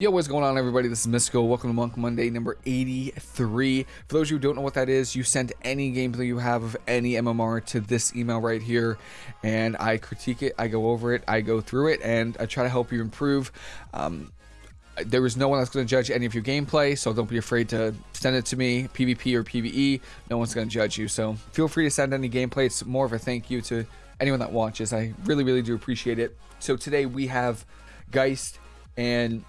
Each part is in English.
Yo, what's going on, everybody? This is Mystical. Welcome to Monk Monday number 83. For those who don't know what that is, you send any gameplay you have of any MMR to this email right here, and I critique it, I go over it, I go through it, and I try to help you improve. Um, there is no one that's going to judge any of your gameplay, so don't be afraid to send it to me, PvP or PvE. No one's going to judge you, so feel free to send any gameplay. It's more of a thank you to anyone that watches. I really, really do appreciate it. So today we have Geist and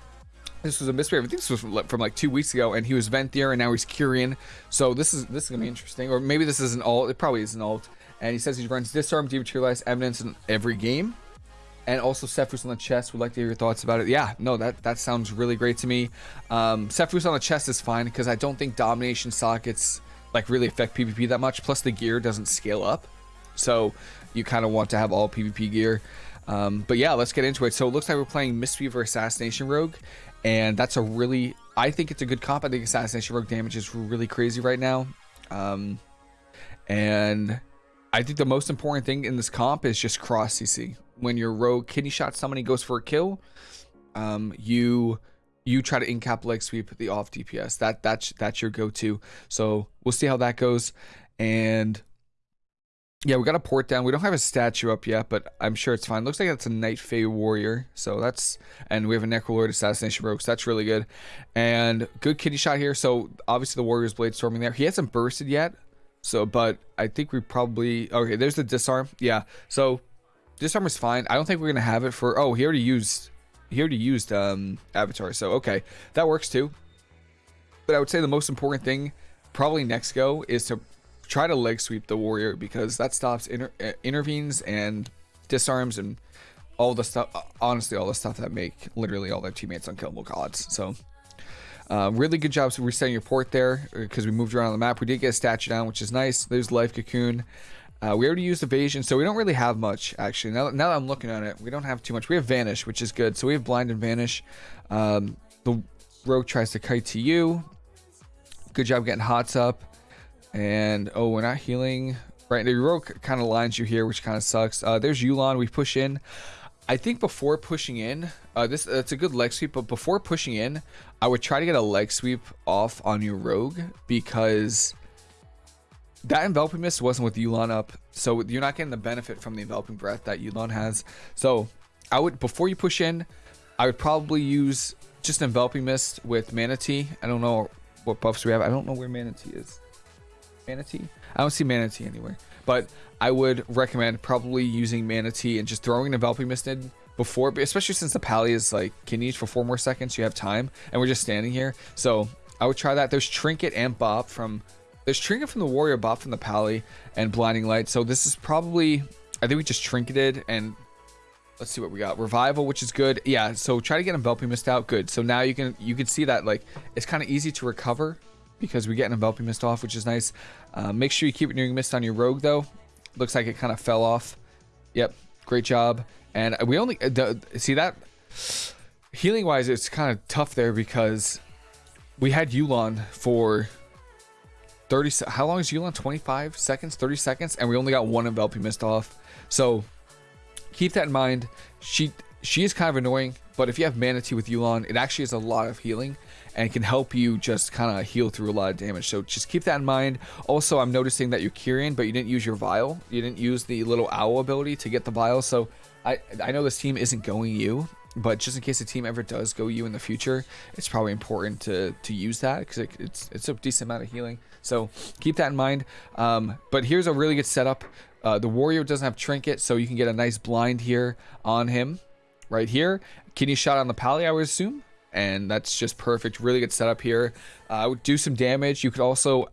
this was a mystery. I think this was from, from, like two weeks ago, and he was Venthyr, and now he's Kyrian. So this is this is gonna be interesting, or maybe this is an alt. It probably is an alt. And he says he runs disarm, dematerialize, Eminence in every game, and also Sephuz on the chest. Would like to hear your thoughts about it. Yeah, no, that that sounds really great to me. Um, on the chest is fine because I don't think domination sockets like really affect PvP that much. Plus the gear doesn't scale up, so you kind of want to have all PvP gear. Um, but yeah, let's get into it. So it looks like we're playing Mistweaver Assassination Rogue, and that's a really I think it's a good comp. I think assassination rogue damage is really crazy right now, um, and I think the most important thing in this comp is just cross CC. When your rogue kidney shot somebody goes for a kill, um, you you try to incap leg sweep the off DPS. That that's that's your go-to. So we'll see how that goes, and yeah, we got a port down. We don't have a statue up yet, but I'm sure it's fine. Looks like that's a Night Fae warrior. So that's and we have a Necrolord assassination rogue. So that's really good. And good kidney shot here. So obviously the warrior's blade storming there. He hasn't bursted yet. So but I think we probably okay, there's the disarm. Yeah. So disarm is fine. I don't think we're gonna have it for oh he already used he already used um avatar. So okay, that works too. But I would say the most important thing probably next go is to try to leg sweep the warrior because that stops inter uh, intervenes and disarms and all the stuff honestly all the stuff that make literally all their teammates unkillable gods. So uh, really good job resetting your port there because uh, we moved around on the map. We did get a statue down which is nice. There's life cocoon. Uh, we already used evasion so we don't really have much actually. Now, now that i'm looking at it we don't have too much. We have vanish which is good. So we have blind and vanish. Um, the rogue tries to kite to you. Good job getting hots up and oh, we're not healing. Right, the rogue kind of lines you here, which kind of sucks. Uh, there's Yu'lon. We push in. I think before pushing in, uh, this that's a good leg sweep, but before pushing in, I would try to get a leg sweep off on your rogue because that enveloping mist wasn't with Yu'lon up, so you're not getting the benefit from the enveloping breath that Yu'lon has. So I would before you push in, I would probably use just enveloping mist with Mana Tea. I don't know what buffs we have. I don't know where Mana Tea is. Mana Tea? I don't see Mana Tea anywhere. But I would recommend probably using Mana Tea and just throwing enveloping mist in before, especially since the pally is like can use for four more seconds. You have time, and we're just standing here. So I would try that. There's Trinket and Bop from there's Trinket from the Warrior, Bop from the Pally, and Blinding Light. So this is probably I think we just trinketed and let's see what we got. Revival, which is good. Yeah, so try to get enveloping mist out. Good. So now you can you can see that like it's kind of easy to recover because we get an enveloping mist off, which is nice. Uh, make sure you keep renewing mist on your rogue though. Looks like it kind of fell off. Yep, great job. And we only uh, see that healing wise, it's kind of tough there because we had Yu'lon for 30 how long is Yu'lon 25 seconds 30 seconds and we only got one enveloping mist off so keep that in mind she she is kind of annoying but if you have Mana Tea with Yu'lon it actually is a lot of healing and can help you just kind of heal through a lot of damage. So just keep that in mind. Also, I'm noticing that you're Kyrian, but you didn't use your vial. You didn't use the little owl ability to get the vial. So I, I know this team isn't going you, but just in case the team ever does go you in the future, it's probably important to, to use that because it, it's, it's a decent amount of healing. So keep that in mind. Um, but here's a really good setup. Uh, the warrior doesn't have trinket, so you can get a nice blind here on him right here. Kidney shot on the pally, I would assume? And that's just perfect. Really good setup here. Uh, do some damage. You could also,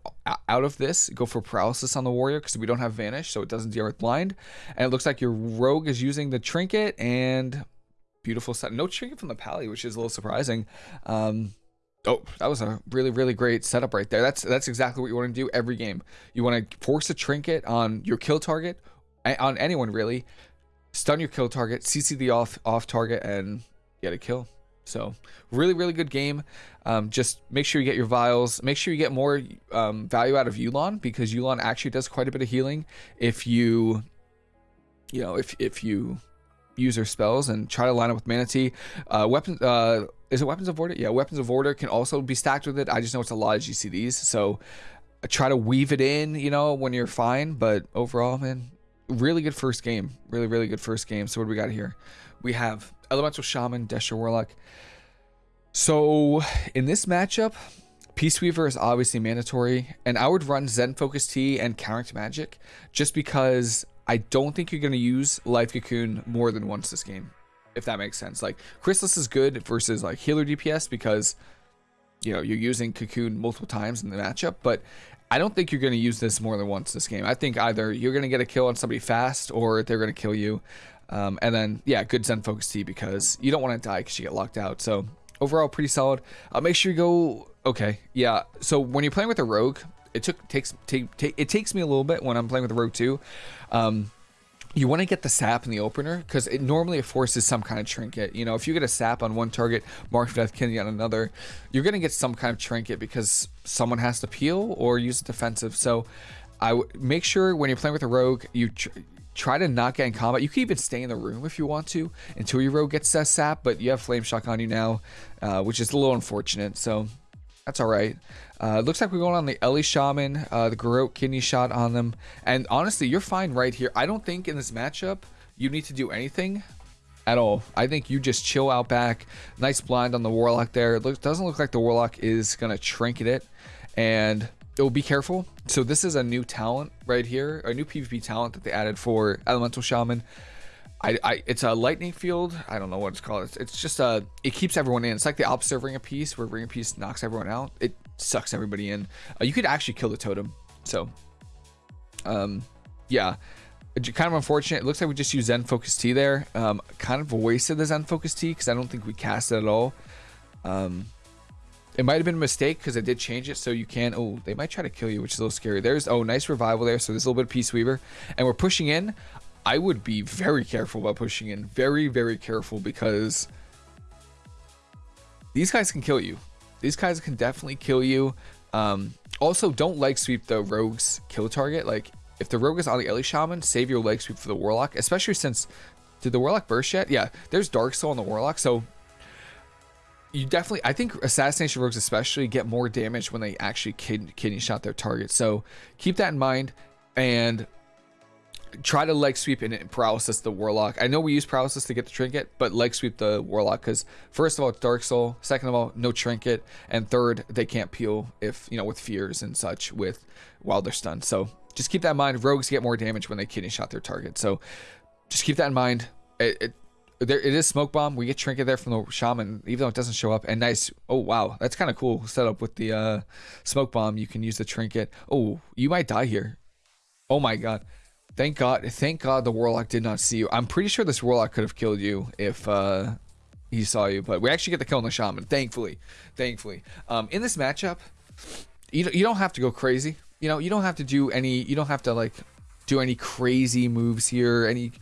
out of this, go for paralysis on the warrior because we don't have vanish, so it doesn't deal with blind. And it looks like your rogue is using the trinket and beautiful set. No trinket from the pally, which is a little surprising. Um, oh, that was a really, really great setup right there. That's that's exactly what you want to do every game. You want to force a trinket on your kill target, on anyone really. Stun your kill target, CC the off off target, and get a kill. So really, really good game. Um, just make sure you get your vials. Make sure you get more um, value out of Yu'lon because Yu'lon actually does quite a bit of healing if you, you know, if if you use her spells and try to line up with Mana Tea. Uh, weapon, uh, is it Weapons of Order? Yeah, Weapons of Order can also be stacked with it. I just know it's a lot of GCDs, so try to weave it in, you know, when you're fine. But overall, man, really good first game. Really, really good first game. So what do we got here? We have Elemental Shaman, Destro Warlock. So in this matchup, Peaceweaver is obviously mandatory, and I would run Zen Focus Tea and Counter Magic just because I don't think you're going to use Life Cocoon more than once this game, if that makes sense. Like, Chrysalis is good versus like healer DPS because, you know, you're using Cocoon multiple times in the matchup, but I don't think you're going to use this more than once this game. I think either you're going to get a kill on somebody fast or they're going to kill you. Um, and then, yeah, good Zen Focus Tea because you don't want to die because you get locked out. So overall pretty solid. Uh, make sure you go. Okay, yeah. So when you're playing with a rogue, it took takes take, it takes me a little bit when I'm playing with a rogue too. Um, you want to get the sap in the opener because it normally it forces some kind of trinket. You know, if you get a sap on one target, mark for death killing on another, you're gonna get some kind of trinket because someone has to peel or use a defensive. So I make sure when you're playing with a rogue, you try to not get in combat. You can even stay in the room if you want to until your rogue gets sap, but you have Flame Shock on you now, uh, which is a little unfortunate. So that's all right. Uh, looks like we're going on the Ele Shaman, uh, the Garrote Kidney Shot on them. And honestly, you're fine right here. I don't think in this matchup you need to do anything at all. I think you just chill out back. Nice blind on the Warlock there. It doesn't look like the Warlock is going to trinket it. And oh, be careful. So this is a new talent right here, a new PvP talent that they added for Elemental Shaman. I, I, it's a lightning field. I don't know what it's called. It's, it's just a, it keeps everyone in. It's like the opposite of Ring of Peace, where Ring of Peace knocks everyone out. It sucks everybody in. Uh, you could actually kill the totem. So, um, yeah, kind of unfortunate. It looks like we just used Zen Focus Tea there. Um, kind of wasted the Zen Focus Tea because I don't think we cast it at all. Um, it might have been a mistake because I did change it so you can. Oh, they might try to kill you, which is a little scary. There's oh, nice revival there. So there's a little bit of Peaceweaver, and we're pushing in. I would be very careful about pushing in. Very, very careful because these guys can kill you. These guys can definitely kill you. Um, also, don't leg sweep the rogue's kill target. Like, if the rogue is on the Ele Shaman, save your leg sweep for the Warlock, especially since. Did the Warlock burst yet? Yeah, there's Dark Soul on the Warlock, so you definitely i think assassination rogues especially get more damage when they actually kid, kidney shot their target. So keep that in mind and try to leg sweep and paralysis the warlock. I know we use paralysis to get the trinket but leg sweep the warlock because first of all it's dark soul. Second of all no trinket. And third they can't peel if you know with fears and such with while they're stunned so just keep that in mind. Rogues get more damage when they kidney shot their target. So just keep that in mind. It, it there it is smoke bomb. We get trinket there from the shaman, even though it doesn't show up. And nice. Oh wow, that's kind of cool setup with the uh, smoke bomb. You can use the trinket. Oh, you might die here. Oh my god. Thank God. Thank God the warlock did not see you. I'm pretty sure this warlock could have killed you if uh, he saw you. But we actually get the kill on the shaman. Thankfully, thankfully. Um, in this matchup, you you don't have to go crazy. You know, you don't have to do any. You don't have to like do any crazy moves here. Any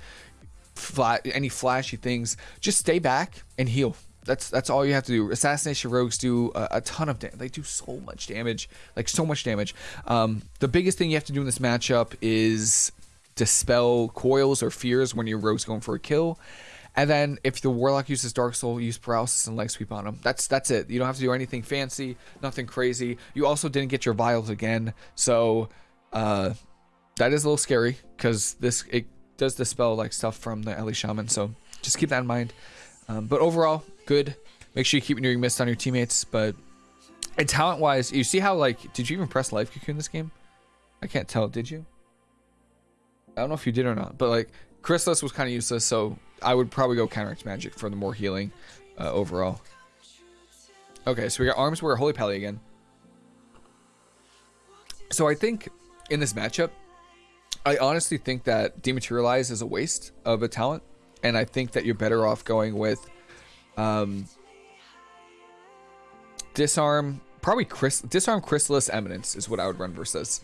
any flashy things. Just stay back and heal. That's that's all you have to do. Assassination rogues do a, a ton of damage. They do so much damage, like so much damage. Um, the biggest thing you have to do in this matchup is dispel coils or fears when your rogue's going for a kill. And then if the warlock uses dark soul, use paralysis and leg sweep on him. That's that's it. You don't have to do anything fancy, nothing crazy. You also didn't get your vials again, so uh, that is a little scary because this it does dispel like stuff from the Ele Shaman, so just keep that in mind. Um, but overall, good. Make sure you keep renewing mist on your teammates. But and talent wise, you see how like did you even press life cocoon this game? I can't tell. Did you? I don't know if you did or not, but like Chrysalis was kind of useless, so I would probably go counteract magic for the more healing uh, overall. Okay, so we got arms. We're Holy Pally again. So I think in this matchup, I honestly think that dematerialize is a waste of a talent, and I think that you're better off going with um, disarm. Probably Chris, disarm Chrysalis Eminence is what I would run versus.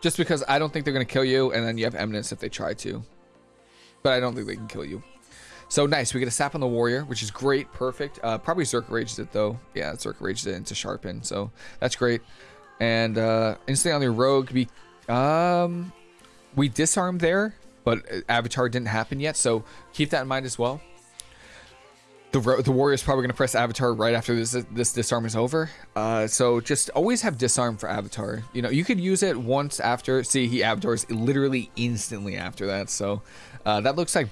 Just because I don't think they're gonna kill you, and then you have Eminence if they try to, but I don't think they can kill you. So nice, we get a sap on the warrior, which is great, perfect. Uh, probably Zerk rages it though. Yeah, Zerk rages it into sharpen, so that's great. And uh, instantly on the rogue, we um, we disarmed there, but Avatar didn't happen yet, so keep that in mind as well. the the warrior is probably going to press avatar right after this this disarm is over. Uh, so just always have disarm for avatar. You know, you could use it once after. See, he avatars literally instantly after that. So uh, that looks like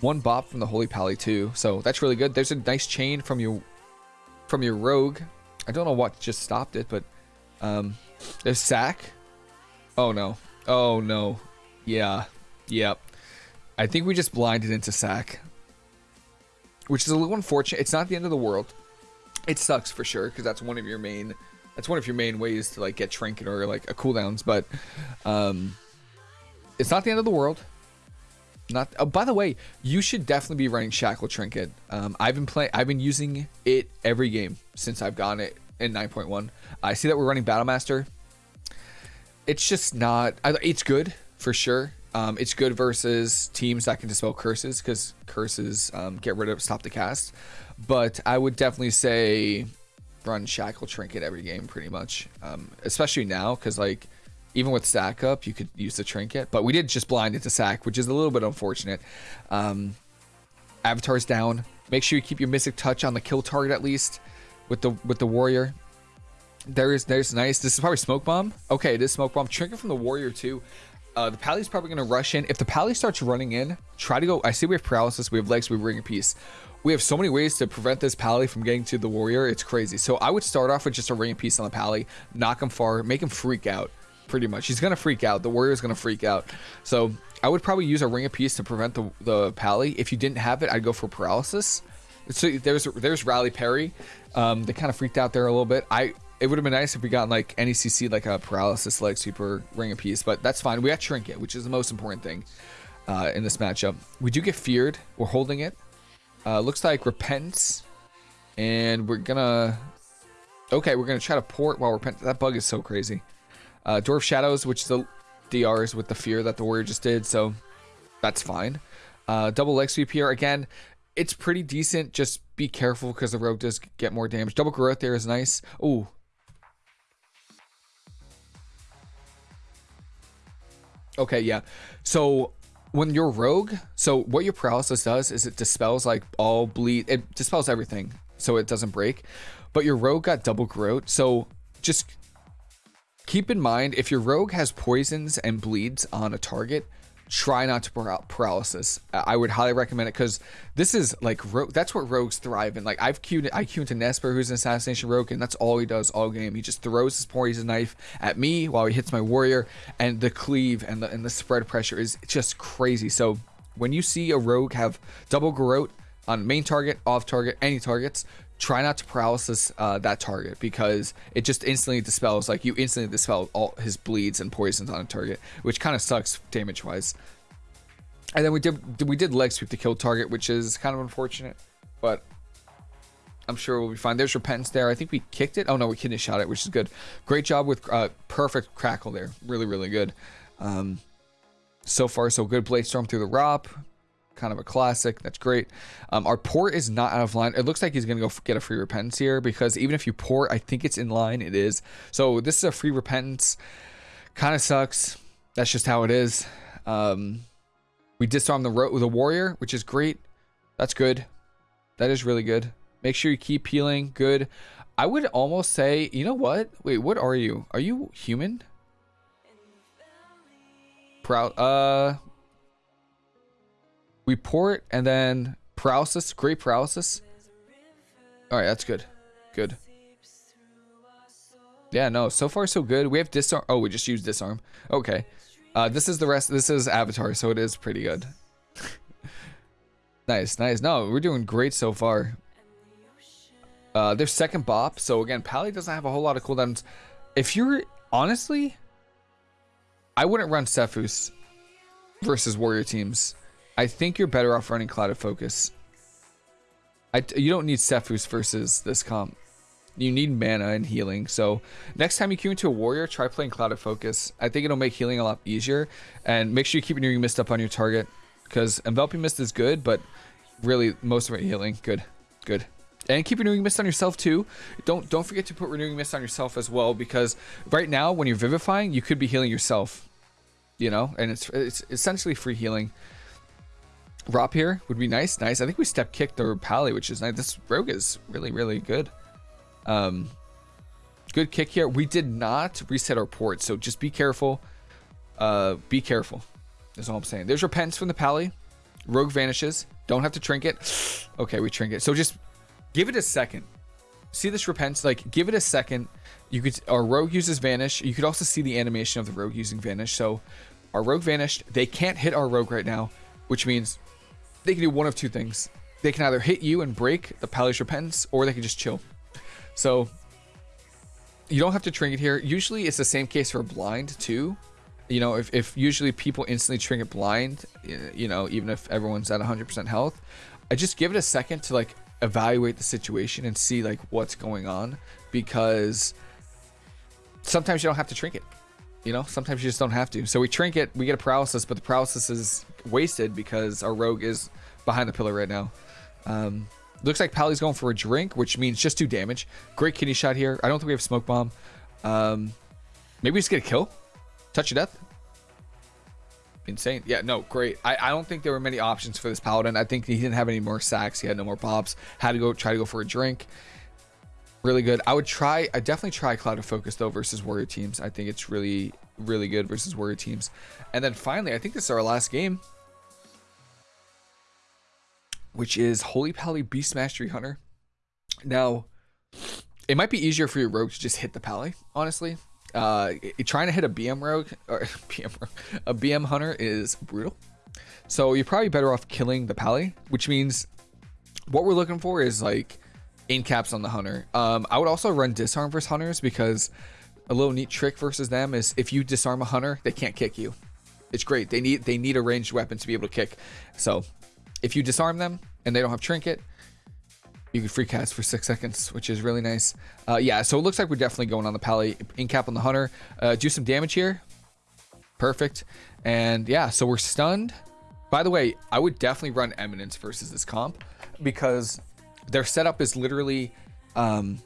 one bop from the holy pally too. So that's really good. There's a nice chain from your from your rogue. I don't know what just stopped it, but um, there's sack. Oh no. Oh no. Yeah. Yep. I think we just blinded into sack which is a little unfortunate. It's not the end of the world. It sucks for sure because that's one of your main that's one of your main ways to like get trinket or like a cooldowns, but um, it's not the end of the world. Not. Oh, by the way, you should definitely be running shackle trinket. Um, I've been playing. I've been using it every game since I've gotten it in 9.1. I see that we're running Battlemaster. It's just not. It's good for sure. Um, it's good versus teams that can dispel curses because curses um, get rid of stop the cast. But I would definitely say run shackle trinket every game pretty much, um, especially now because like even with stack up you could use the trinket. But we did just blind into sack, which is a little bit unfortunate. Um, avatars down. Make sure you keep your mystic touch on the kill target at least with the with the warrior. There is there's nice. This is probably smoke bomb. Okay, this smoke bomb. Trinket from the warrior too. Uh, the Pally's probably to rush in. If the Pally starts running in, try to go. I see we have paralysis, we have legs, we have ring of peace. We have so many ways to prevent this Pally from getting to the warrior. It's crazy. So I would start off with just a ring peace on the Pally, knock him far, make him freak out. Pretty much, he's gonna freak out. The warrior's gonna freak out. So I would probably use a ring of peace to prevent the the Pally. If you didn't have it, I'd go for paralysis. So there's there's rally Perry. Um, they kind of freaked out there a little bit. I it would have been nice if we got like NECC like a paralysis like super ring a piece, but that's fine. We got trinket, which is the most important thing uh, in this matchup. We do get feared. We're holding it. Uh, looks like repentance, and we're gonna. Okay, we're gonna try to port while repent. That bug is so crazy. Uh, Dwarf Shadows, which is the DRs with the fear that the warrior just did, so that's fine. Uh, double leg sweep here again. It's pretty decent. Just be careful because the rogue does get more damage. Double garrote there is nice. Oh, Okay, yeah. So when you're rogue, so what your paralysis does is it dispels like all bleed. It dispels everything, so it doesn't break. But your rogue got double garrote, so just keep in mind if your rogue has poisons and bleeds on a target, try not to paralysis. I would highly recommend it because this is like that's what rogues thrive in. Like I've queued I queued into Nesper, who's an assassination rogue, and that's all he does all game. He just throws his poison knife at me while he hits my warrior, and the cleave and the and the spread pressure is just crazy. So when you see a rogue have double garrote on main target, off target, any targets, try not to paralysis uh, that target because it just instantly dispels like you instantly dispel all his bleeds and poisons on a target which kind of sucks damage wise and then we did we did leg sweep to kill target which is kind of unfortunate but I'm sure we'll be fine. There's repentance there. I think we kicked it. Oh no we kidney shot it which is good. Great job with uh, perfect crackle there. Really really good. Um, so far so good. Blade storm through the ROP kind of a classic. That's great. Um, our port is not out of line. It looks like he's going to go get a free repentance here because even if you port, I think it's in line. It is. So this is a free repentance. Kind of sucks. That's just how it is. Um, we disarm the, the warrior, which is great. That's good. That is really good. Make sure you keep healing. Good. I would almost say, you know what? Wait, what are you? Are you human? Proud. Uh, we port and then paralysis, great paralysis. All right, that's good. Good. Yeah, no, so far so good. We have disarm. Oh, we just used disarm. Okay. Uh, this is the rest. This is avatar, so it is pretty good. nice, nice. No, we're doing great so far. Uh, there's second bop. So again, Pally doesn't have a whole lot of cooldowns. If you're honestly, I wouldn't run Sephuz versus warrior teams. I think you're better off running Clouded Focus. I, you don't need Sephuz versus this comp. You need mana and healing. So next time you queue into a warrior, try playing Clouded Focus. I think it'll make healing a lot easier. And make sure you keep renewing mist up on your target. Because enveloping mist is good, but really most of it healing. Good. Good. And keep renewing mist on yourself too. Don't don't forget to put renewing mist on yourself as well because right now when you're vivifying, you could be healing yourself. You know, and it's it's essentially free healing. Rop here would be nice. Nice. I think we step kicked or Pally, which is nice. This rogue is really, really good. Um, good kick here. We did not reset our port, so just be careful. Uh, be careful. That's all I'm saying. There's repentance from the Pally. Rogue vanishes. Don't have to trinket. Okay, we trinket. So just give it a second. See this repentance? Like, give it a second. You could, our rogue uses vanish. You could also see the animation of the rogue using vanish. So our rogue vanished. They can't hit our rogue right now, which means they can do one of two things. They can either hit you and break the Pally's repentance, or they can just chill. So you don't have to trinket here. Usually it's the same case for blind too. You know, if, if usually people instantly trinket blind, you know, even if everyone's at 100% health, I just give it a second to like evaluate the situation and see like what's going on because sometimes you don't have to trinket. You know, sometimes you just don't have to. So we trinket, we get a paralysis, but the paralysis is wasted because our rogue is behind the pillar right now. Um, looks like Pally's going for a drink, which means just do damage. Great kidney shot here. I don't think we have smoke bomb. Um, maybe we just get a kill. Touch of death. Insane. Yeah, no, great. I, I don't think there were many options for this paladin. I think he didn't have any more sacks. He had no more pops. Had to go try to go for a drink really good. I would try, I definitely try Clouded Focus though versus Warrior teams. I think it's really, really good versus Warrior teams. And then finally, I think this is our last game, which is Holy Pally Beast Mastery Hunter. Now, it might be easier for your rogue to just hit the Pally, honestly. Uh, trying to hit a BM rogue or BM a BM hunter is brutal. So you're probably better off killing the Pally, which means what we're looking for is like in caps on the hunter. Um, I would also run disarm versus hunters because a little neat trick versus them is if you disarm a hunter, they can't kick you. It's great. They need they need a ranged weapon to be able to kick. So if you disarm them and they don't have trinket, you can free cast for six seconds, which is really nice. Uh, yeah, so it looks like we're definitely going on the pally in cap on the hunter. Uh, do some damage here. Perfect. And yeah, so we're stunned. By the way, I would definitely run Eminence versus this comp because their setup is literally um,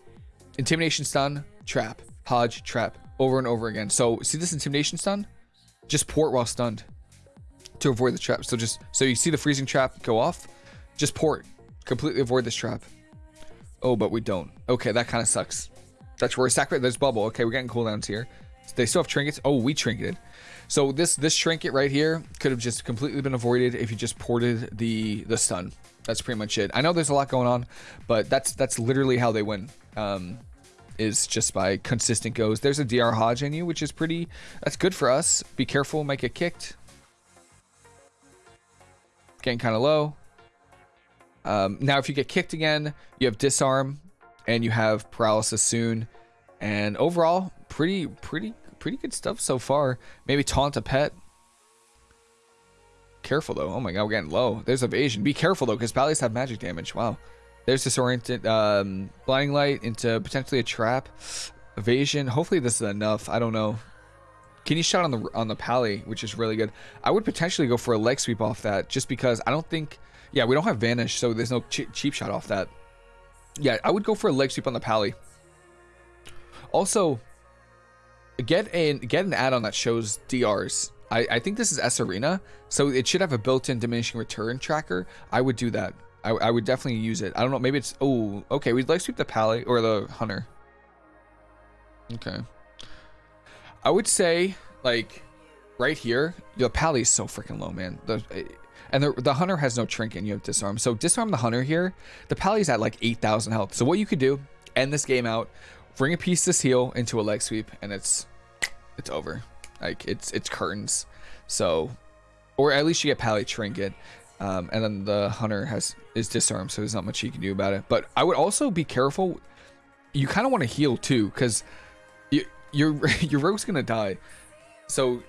intimidation stun, trap, hodge, trap, over and over again. So see this intimidation stun? Just port while stunned to avoid the trap. So just so you see the freezing trap go off, just port, completely avoid this trap. Oh, but we don't. Okay, that kind of sucks. That's where we sacrifice. There's bubble. Okay, we're getting cooldowns here. They still have trinkets. Oh, we trinketed. So this this trinket right here could have just completely been avoided if you just ported the the stun. That's pretty much it. I know there's a lot going on, but that's that's literally how they win. Um, is just by consistent goes. There's a DR Hodge in you, which is pretty. That's good for us. Be careful, might get kicked. Getting kind of low. Um, now, if you get kicked again, you have disarm, and you have paralysis soon. And overall, pretty, pretty, pretty good stuff so far. Maybe taunt a pet. Careful though. Oh my god, we're getting low. There's evasion. Be careful though, because Pallies have magic damage. Wow. There's disoriented um, blinding light into potentially a trap. Evasion. Hopefully this is enough. I don't know. Kidney shot on the on the Pally, which is really good. I would potentially go for a leg sweep off that, just because I don't think. Yeah, we don't have vanish, so there's no ch cheap shot off that. Yeah, I would go for a leg sweep on the Pally. Also, get an get an add-on that shows DRs I, I think this is sArena, so it should have a built-in diminishing return tracker. I would do that. I, I would definitely use it. I don't know. Maybe it's... Oh, okay. We'd like sweep the Pally or the Hunter. Okay. I would say, like, right here, the Pally is so freaking low, man. The, eh, and the, the Hunter has no trinket you have disarm. So disarm the Hunter here. The Pally's at like 8,000 health. So what you could do, end this game out, bring a piece to heal into a leg sweep, and it's it's over. Like it's it's curtains. So, or at least you get Pally Trinket. Um, and then the hunter has is disarmed, so there's not much he can do about it. But I would also be careful. You kind of want to heal too, because you, your your rogue's gonna die. So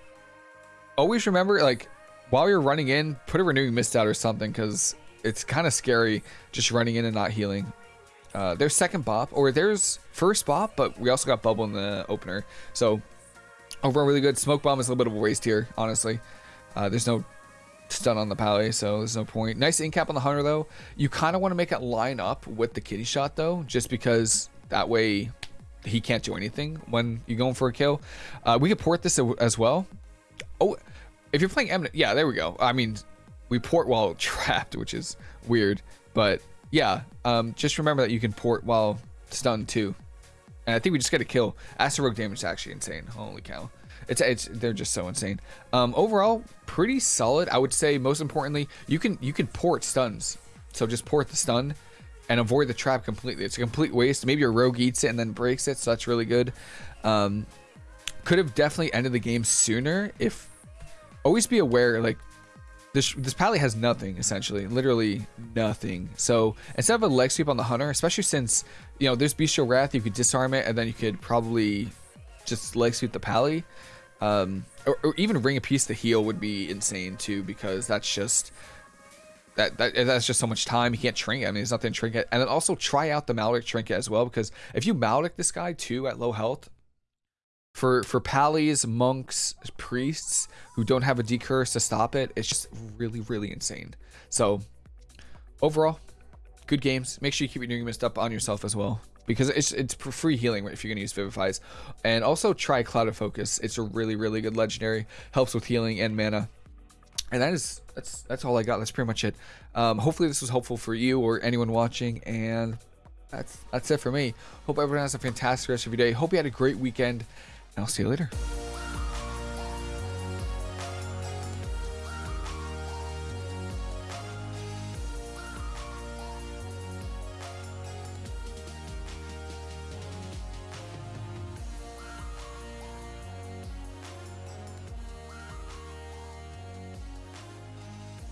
always remember, like while you're running in, put a renewing mist out or something, because it's kind of scary just running in and not healing. Uh, there's second bop, or there's first bop, but we also got bubble in the opener. So Overall, really good. Smoke bomb is a little bit of a waste here, honestly. Uh, there's no stun on the Pally, so there's no point. Nice in cap on the Hunter, though. You kind of want to make it line up with the kidney shot, though, just because that way he can't do anything when you're going for a kill. Uh, we could port this as well. Oh, if you're playing Eminent, yeah, there we go. I mean, we port while trapped, which is weird. But yeah, um, just remember that you can port while stunned too. And I think we just get a kill. Rogue damage is actually insane. Holy cow. It's, it's they're just so insane. Um, overall, pretty solid. I would say most importantly, you can you can port stuns. So just port the stun and avoid the trap completely. It's a complete waste. Maybe your rogue eats it and then breaks it, so that's really good. Um, could have definitely ended the game sooner if always be aware like this this pally has nothing essentially literally nothing so instead of a leg sweep on the hunter especially since you know there's bestial wrath you could disarm it and then you could probably just leg sweep the pally um or, or even ring a piece to heal would be insane too because that's just that, that that's just so much time. He can't trinket. I mean, there's nothing trinket. And then also try out the Maledict trinket as well, because if you Maledict this guy too at low health, for for pallies, monks, priests who don't have a decurse to stop it, it's just really really insane. So overall, good games. Make sure you keep your new up on yourself as well because it's it's free healing if you're gonna use Vivifies, and also try Clouded Focus. It's a really really good legendary. Helps with healing and mana. And that is that's that's all I got. That's pretty much it. Um, hopefully this was helpful for you or anyone watching, and that's that's it for me. Hope everyone has a fantastic rest of your day. Hope you had a great weekend. I'll see you later.